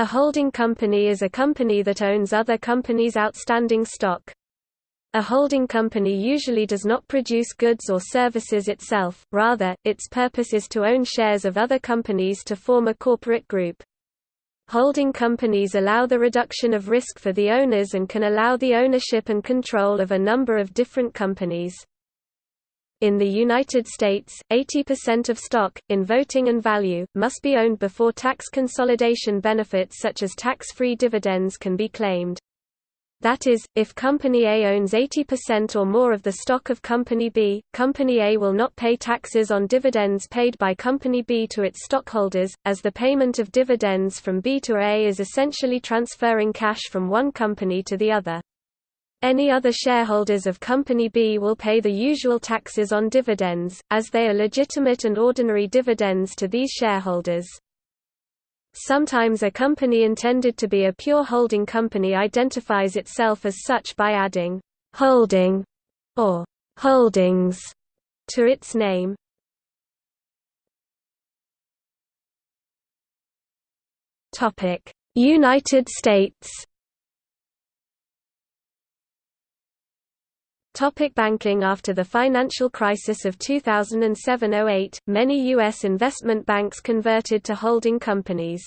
A holding company is a company that owns other companies' outstanding stock. A holding company usually does not produce goods or services itself, rather, its purpose is to own shares of other companies to form a corporate group. Holding companies allow the reduction of risk for the owners and can allow the ownership and control of a number of different companies. In the United States, 80% of stock, in voting and value, must be owned before tax consolidation benefits such as tax-free dividends can be claimed. That is, if Company A owns 80% or more of the stock of Company B, Company A will not pay taxes on dividends paid by Company B to its stockholders, as the payment of dividends from B to A is essentially transferring cash from one company to the other. Any other shareholders of Company B will pay the usual taxes on dividends, as they are legitimate and ordinary dividends to these shareholders. Sometimes a company intended to be a pure holding company identifies itself as such by adding holding or holdings to its name. United States Topic banking After the financial crisis of 2007–08, many U.S. investment banks converted to holding companies.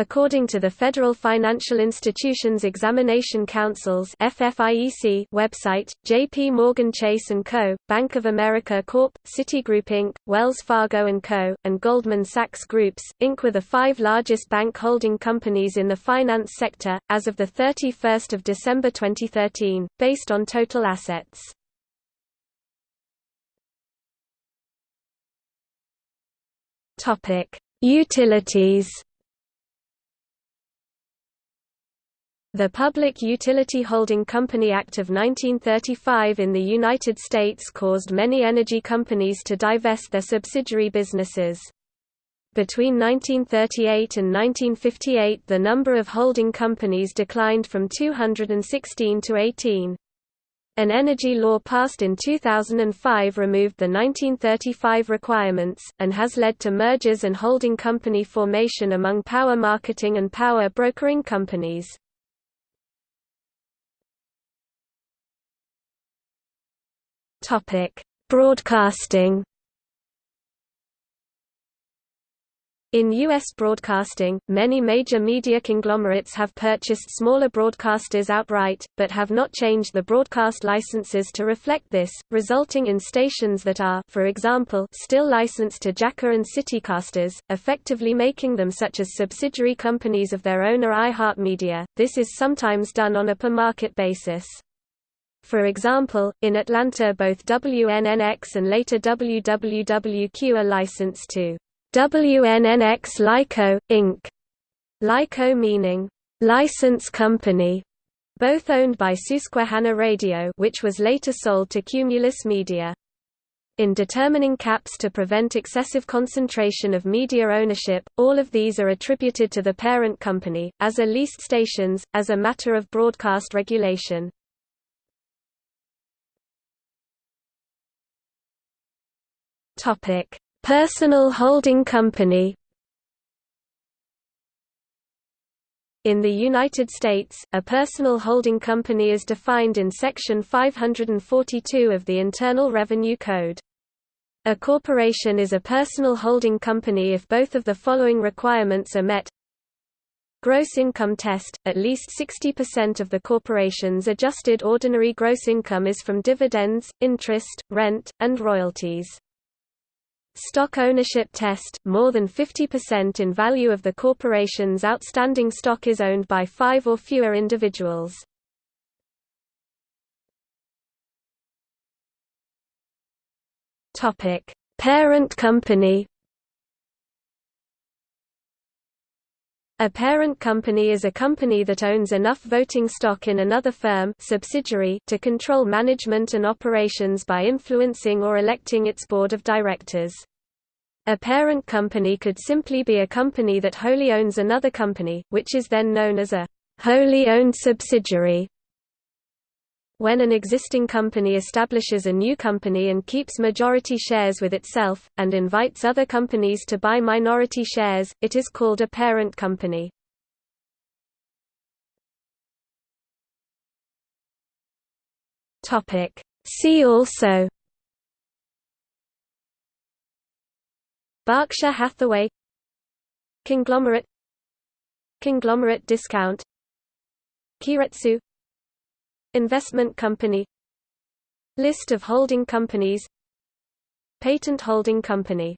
According to the Federal Financial Institutions Examination Council's FFIEC website, J.P. Morgan Chase & Co., Bank of America Corp., Citigroup Inc., Wells Fargo & Co., and Goldman Sachs Groups, Inc. were the five largest bank holding companies in the finance sector, as of 31 December 2013, based on total assets. Utilities The Public Utility Holding Company Act of 1935 in the United States caused many energy companies to divest their subsidiary businesses. Between 1938 and 1958 the number of holding companies declined from 216 to 18. An energy law passed in 2005 removed the 1935 requirements, and has led to mergers and holding company formation among power marketing and power brokering companies. Topic: Broadcasting. In U.S. broadcasting, many major media conglomerates have purchased smaller broadcasters outright, but have not changed the broadcast licenses to reflect this, resulting in stations that are for example, still licensed to Jacor and Citicasters, effectively making them such as subsidiary companies of their owner iHeartMedia. This is sometimes done on a per-market basis. For example, in Atlanta both WNNX and later WWWQ are licensed to WNNX LiCo, Inc. LiCo meaning, license company, both owned by Susquehanna Radio which was later sold to Cumulus Media. In determining caps to prevent excessive concentration of media ownership, all of these are attributed to the parent company, as are leased stations, as a matter of broadcast regulation. Topic: Personal holding company. In the United States, a personal holding company is defined in Section 542 of the Internal Revenue Code. A corporation is a personal holding company if both of the following requirements are met. Gross income test – At least 60% of the corporation's adjusted ordinary gross income is from dividends, interest, rent, and royalties. Stock ownership test – More than 50% in value of the corporation's outstanding stock is owned by five or fewer individuals. Parent company A parent company is a company that owns enough voting stock in another firm subsidiary to control management and operations by influencing or electing its board of directors. A parent company could simply be a company that wholly owns another company, which is then known as a wholly owned subsidiary when an existing company establishes a new company and keeps majority shares with itself, and invites other companies to buy minority shares, it is called a parent company. See also Berkshire Hathaway Conglomerate Conglomerate discount Keiretsu Investment company List of holding companies Patent holding company